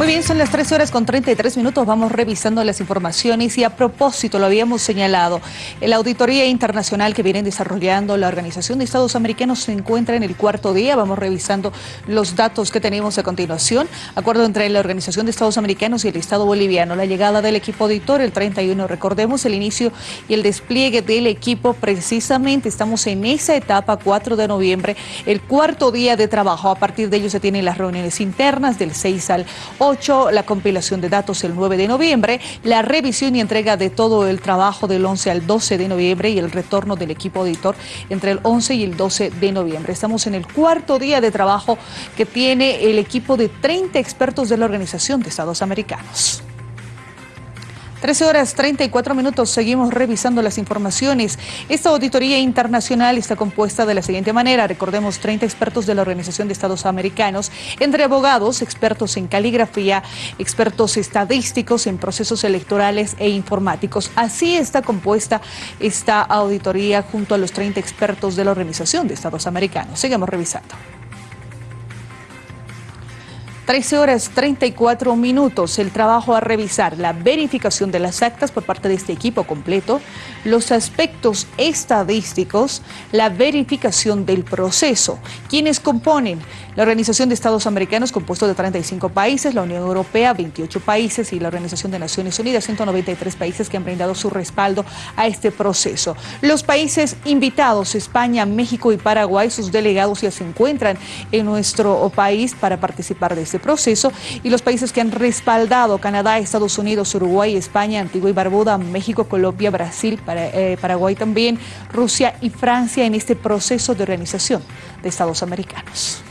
Muy bien, son las 13 horas con 33 minutos. Vamos revisando las informaciones y a propósito, lo habíamos señalado, la auditoría internacional que vienen desarrollando la Organización de Estados Americanos se encuentra en el cuarto día. Vamos revisando los datos que tenemos a continuación. Acuerdo entre la Organización de Estados Americanos y el Estado boliviano. La llegada del equipo auditor el 31. Recordemos el inicio y el despliegue del equipo. Precisamente estamos en esa etapa, 4 de noviembre, el cuarto día de trabajo. A partir de ello se tienen las reuniones internas del 6 al 8 la compilación de datos el 9 de noviembre, la revisión y entrega de todo el trabajo del 11 al 12 de noviembre y el retorno del equipo auditor entre el 11 y el 12 de noviembre. Estamos en el cuarto día de trabajo que tiene el equipo de 30 expertos de la Organización de Estados Americanos. 13 horas 34 minutos, seguimos revisando las informaciones. Esta auditoría internacional está compuesta de la siguiente manera. Recordemos 30 expertos de la Organización de Estados Americanos, entre abogados, expertos en caligrafía, expertos estadísticos en procesos electorales e informáticos. Así está compuesta esta auditoría junto a los 30 expertos de la Organización de Estados Americanos. Sigamos revisando. 13 horas 34 minutos. El trabajo a revisar la verificación de las actas por parte de este equipo completo, los aspectos estadísticos, la verificación del proceso. Quienes componen la Organización de Estados Americanos, compuesto de 35 países, la Unión Europea, 28 países y la Organización de Naciones Unidas, 193 países que han brindado su respaldo a este proceso. Los países invitados, España, México y Paraguay, sus delegados ya se encuentran en nuestro país para participar de este proceso y los países que han respaldado Canadá, Estados Unidos, Uruguay, España, Antigua y Barbuda, México, Colombia, Brasil, eh, Paraguay también, Rusia y Francia en este proceso de organización de Estados americanos.